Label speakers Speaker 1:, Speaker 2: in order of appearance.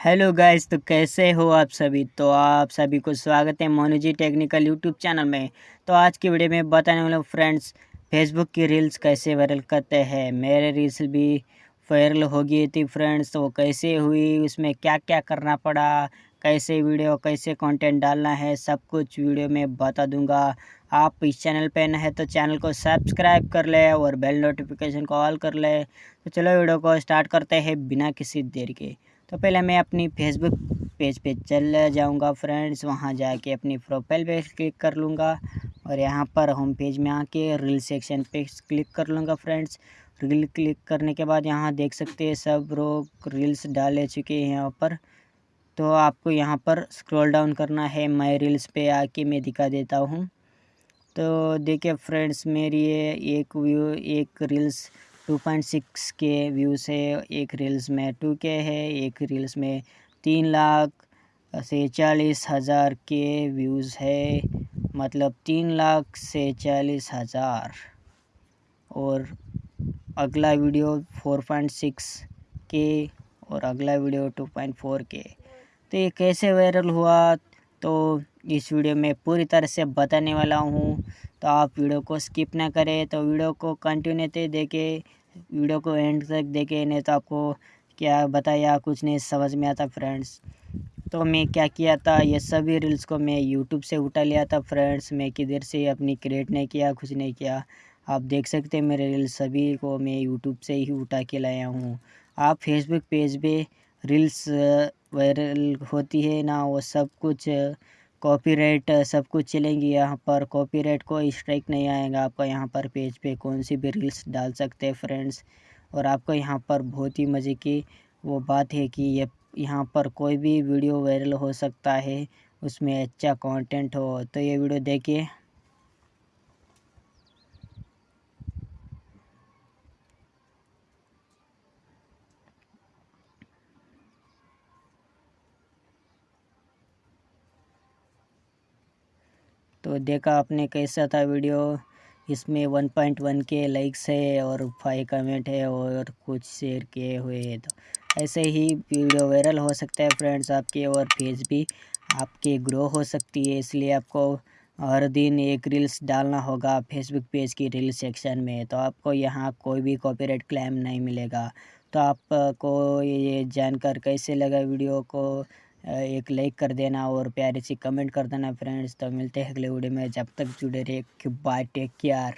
Speaker 1: Hello guys तो कैसे हो आप सभी? तो आप सभी को स्वागत है मोनूजी टेक्निकल यूट्यूब चैनल में। तो आज की वीडियो में बताने वाला फ्रेंड्स, फेसबुक की रील्स कैसे वायरल करते हैं। मेरे रील्स भी वायरल हो गई थी फ्रेंड्स तो कैसे हुई, उसमें क्या क्या करना पड़ा, कैसे वीडियो, कैसे कंटेंट डालना है, सब कुछ वीडियो में बता दूँगा। आप इस चैनल पे न है तो चैनल को सब्सक्राइब कर ले और बेल नोटिफिकेशन को ऑल कर ले। तो चलो वीडियो को स्टार्ट करते हैं बिना किसी देर के। तो पहले मैं अपनी फेसबुक पेज पे चल जाऊँगा फ्रेंड्स वहाँ जाके अपनी प्रोफ़ाइल पे क्लिक कर लूँगा और यहाँ पर होम पेज में आके रील सेक्शन पे क्लिक कर लूँगा फ्रेंड्स रील क्लिक करने के बाद यहाँ देख सकते हैं सब लोग रील्स डाले चुके हैं यहाँ पर. तो आपको यहाँ पर स्क्रॉल डाउन करना है माई रील्स पे आके मैं दिखा देता हूँ. तो देखिए फ्रेंड्स मेरी ये एक व्यू एक रील्स टू पॉइंट सिक्स के व्यूज़ है, एक रील्स में टू के है, एक रील्स में तीन लाख से चालीस हज़ार के व्यूज़ है मतलब तीन लाख से चालीस हज़ार। और अगला वीडियो फोर पॉइंट सिक्स के और अगला वीडियो टू पॉइंट फोर के। तो ये कैसे वायरल हुआ तो इस वीडियो में पूरी तरह से बताने वाला हूँ। तो आप वीडियो को स्किप ना करें तो वीडियो को कंटिन्यू देखें वीडियो को एंड तक देखे, नहीं तो आपको क्या बताया, कुछ नहीं समझ में आता फ्रेंड्स। तो मैं क्या किया था, ये सभी रील्स को मैं यूट्यूब से उठा लिया था फ्रेंड्स। मैं किधर से अपनी क्रिएट नहीं किया, कुछ नहीं किया। आप देख सकते हैं, मेरे रील्स सभी को मैं यूट्यूब से ही उठा के लाया हूँ। आप फेसबुक पेज पे रील्स वायरल होती है ना, वो सब कुछ कॉपीराइट सब कुछ चलेंगी यहाँ पर। कॉपीराइट कोई स्ट्राइक नहीं आएगा। आपका यहाँ पर पेज पे कौन सी भी रील्स डाल सकते हैं फ्रेंड्स और आपको यहाँ पर बहुत ही मज़े की वो बात है कि ये यहाँ पर कोई भी वीडियो वायरल हो सकता है, उसमें अच्छा कंटेंट हो। तो ये वीडियो देखिए। तो देखा आपने कैसा था वीडियो? इसमें वन पॉइंट वन के लाइक्स है और फाइव कमेंट है और कुछ शेयर किए हुए हैं तो ऐसे ही वीडियो वायरल हो सकता है फ्रेंड्स आपके और पेज भी आपके ग्रो हो सकती है, इसलिए आपको हर दिन एक रील्स डालना होगा फेसबुक पेज की रील सेक्शन में तो आपको यहाँ कोई भी कॉपीराइट क्लेम नहीं मिलेगा। तो आपको ये जानकर कैसे लगा वीडियो को? एक लाइक कर देना और प्यारी सी कमेंट कर देना फ्रेंड्स तो मिलते हैं अगले वीडियो में। जब तक जुड़े रहे बाय टेक केयर